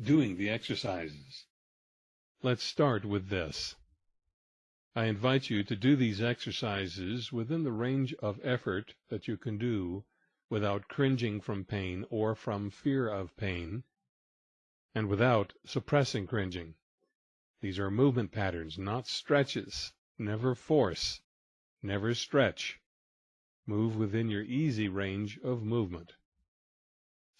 doing the exercises. Let's start with this. I invite you to do these exercises within the range of effort that you can do without cringing from pain or from fear of pain, and without suppressing cringing. These are movement patterns, not stretches. Never force. Never stretch. Move within your easy range of movement.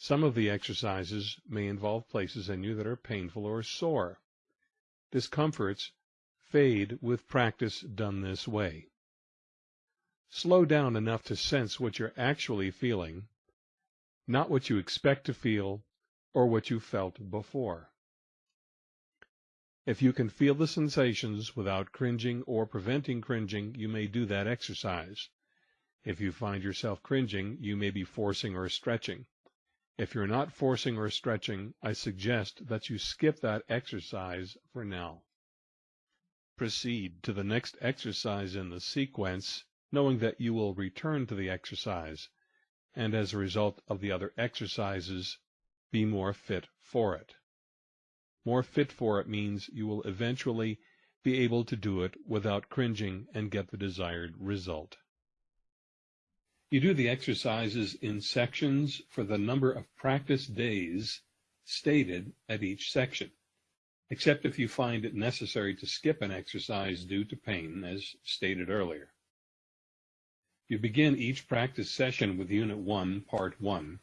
Some of the exercises may involve places in you that are painful or sore. Discomforts fade with practice done this way. Slow down enough to sense what you're actually feeling, not what you expect to feel or what you felt before. If you can feel the sensations without cringing or preventing cringing, you may do that exercise. If you find yourself cringing, you may be forcing or stretching. If you're not forcing or stretching, I suggest that you skip that exercise for now. Proceed to the next exercise in the sequence, knowing that you will return to the exercise, and as a result of the other exercises, be more fit for it. More fit for it means you will eventually be able to do it without cringing and get the desired result. You do the exercises in sections for the number of practice days stated at each section, except if you find it necessary to skip an exercise due to pain, as stated earlier. You begin each practice session with Unit 1, Part 1,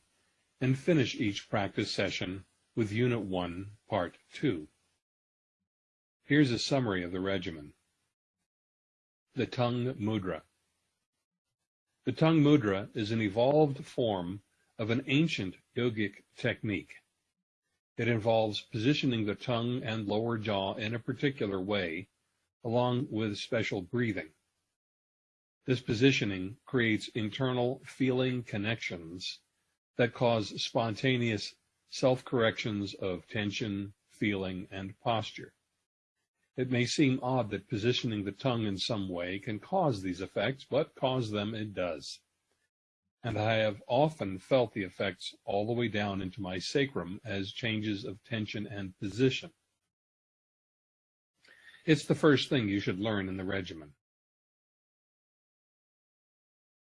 and finish each practice session with Unit 1, Part 2. Here's a summary of the regimen. The tongue mudra. The tongue mudra is an evolved form of an ancient yogic technique. It involves positioning the tongue and lower jaw in a particular way, along with special breathing. This positioning creates internal feeling connections that cause spontaneous self-corrections of tension, feeling, and posture. It may seem odd that positioning the tongue in some way can cause these effects, but cause them it does. And I have often felt the effects all the way down into my sacrum as changes of tension and position. It's the first thing you should learn in the regimen.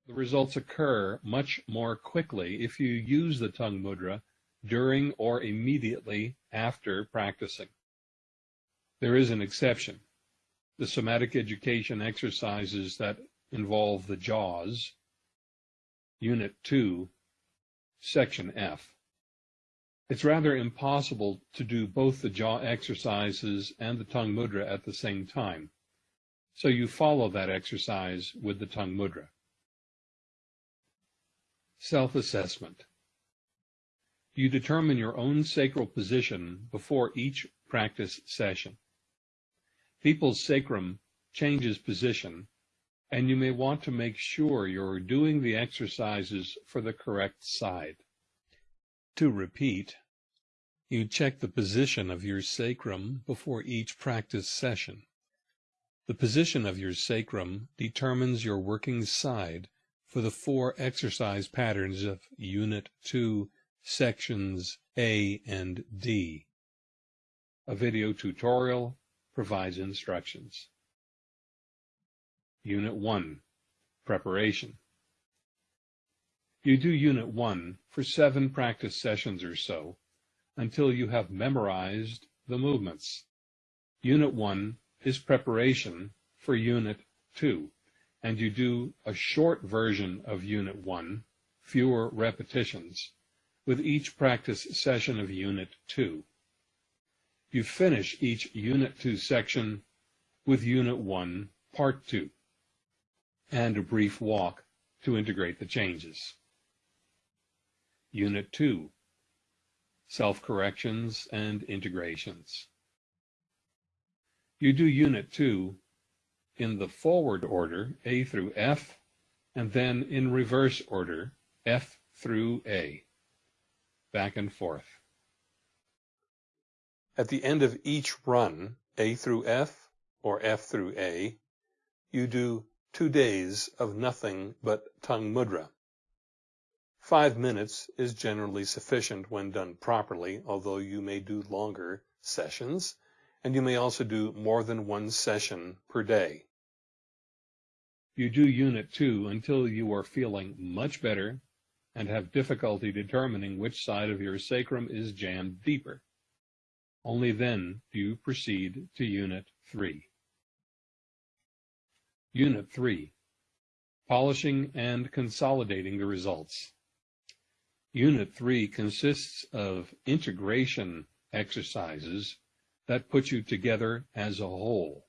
The results occur much more quickly if you use the tongue mudra during or immediately after practicing. There is an exception. The somatic education exercises that involve the jaws, Unit 2, Section F. It's rather impossible to do both the jaw exercises and the tongue mudra at the same time, so you follow that exercise with the tongue mudra. Self-assessment. You determine your own sacral position before each practice session people's sacrum changes position, and you may want to make sure you're doing the exercises for the correct side. To repeat, you check the position of your sacrum before each practice session. The position of your sacrum determines your working side for the four exercise patterns of Unit 2, Sections A and D. A video tutorial provides instructions. Unit 1, Preparation. You do Unit 1 for seven practice sessions or so until you have memorized the movements. Unit 1 is preparation for Unit 2, and you do a short version of Unit 1, fewer repetitions, with each practice session of Unit 2. You finish each Unit 2 section with Unit 1, Part 2, and a brief walk to integrate the changes. Unit 2, Self-Corrections and Integrations. You do Unit 2 in the forward order, A through F, and then in reverse order, F through A, back and forth. At the end of each run, A through F or F through A, you do two days of nothing but tongue mudra. Five minutes is generally sufficient when done properly, although you may do longer sessions, and you may also do more than one session per day. You do Unit 2 until you are feeling much better and have difficulty determining which side of your sacrum is jammed deeper. Only then do you proceed to Unit 3. Unit 3. Polishing and consolidating the results. Unit 3 consists of integration exercises that put you together as a whole.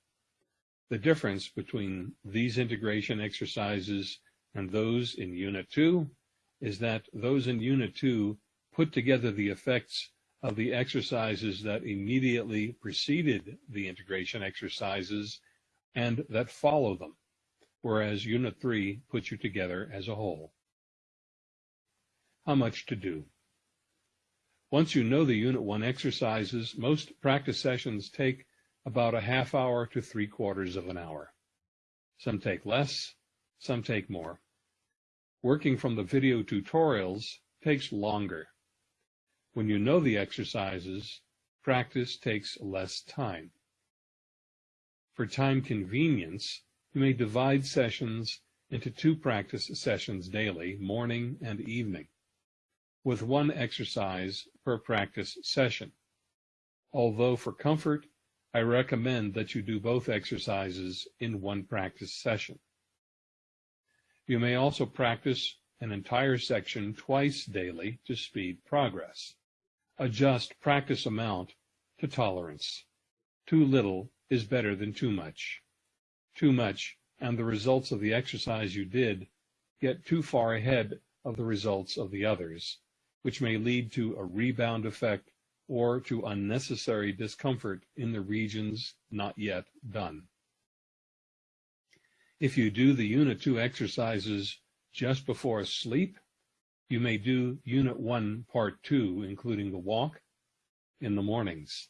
The difference between these integration exercises and those in Unit 2 is that those in Unit 2 put together the effects of the exercises that immediately preceded the integration exercises and that follow them, whereas Unit 3 puts you together as a whole. How much to do? Once you know the Unit 1 exercises, most practice sessions take about a half hour to three quarters of an hour. Some take less, some take more. Working from the video tutorials takes longer. When you know the exercises, practice takes less time. For time convenience, you may divide sessions into two practice sessions daily, morning and evening, with one exercise per practice session. Although for comfort, I recommend that you do both exercises in one practice session. You may also practice an entire section twice daily to speed progress. Adjust practice amount to tolerance. Too little is better than too much. Too much, and the results of the exercise you did get too far ahead of the results of the others, which may lead to a rebound effect or to unnecessary discomfort in the regions not yet done. If you do the Unit 2 exercises just before sleep, you may do Unit 1, Part 2, including the walk, in the mornings.